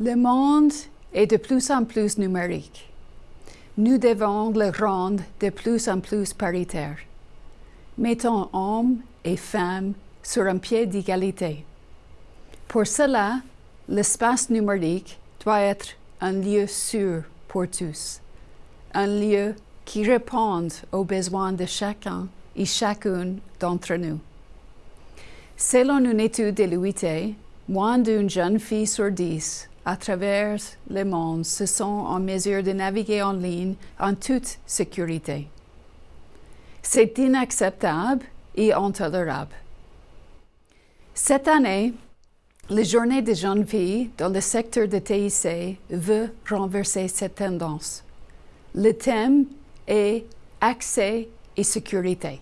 Le monde est de plus en plus numérique. Nous devons le rendre de plus en plus paritaire. Mettons hommes et femmes sur un pied d'égalité. Pour cela, l'espace numérique doit être un lieu sûr pour tous, un lieu qui réponde aux besoins de chacun et chacune d'entre nous. Selon une étude de l'UIT, moins d'une jeune fille sur dix à travers le monde se sont en mesure de naviguer en ligne en toute sécurité. C'est inacceptable et intolérable. Cette année, la journée des jeunes filles dans le secteur de TIC veut renverser cette tendance. Le thème est accès et sécurité.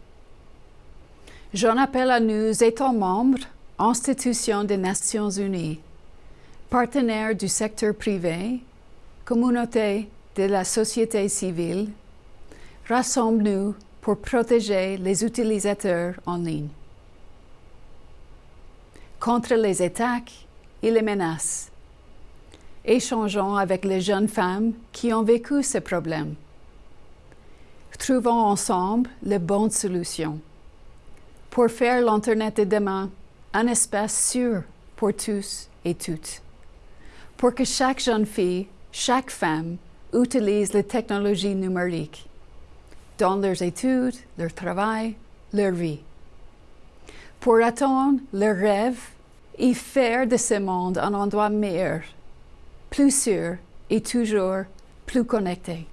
J'en appelle à nous, États membres, institutions des Nations Unies, partenaires du secteur privé, communauté de la société civile, rassemble-nous pour protéger les utilisateurs en ligne contre les attaques et les menaces. Échangeons avec les jeunes femmes qui ont vécu ces problèmes. Trouvons ensemble les bonnes solutions pour faire l'Internet de demain un espace sûr pour tous et toutes, pour que chaque jeune fille, chaque femme utilise les technologies numériques dans leurs études, leur travail, leur vie, pour atteindre leurs rêves et faire de ce monde un endroit meilleur, plus sûr et toujours plus connecté.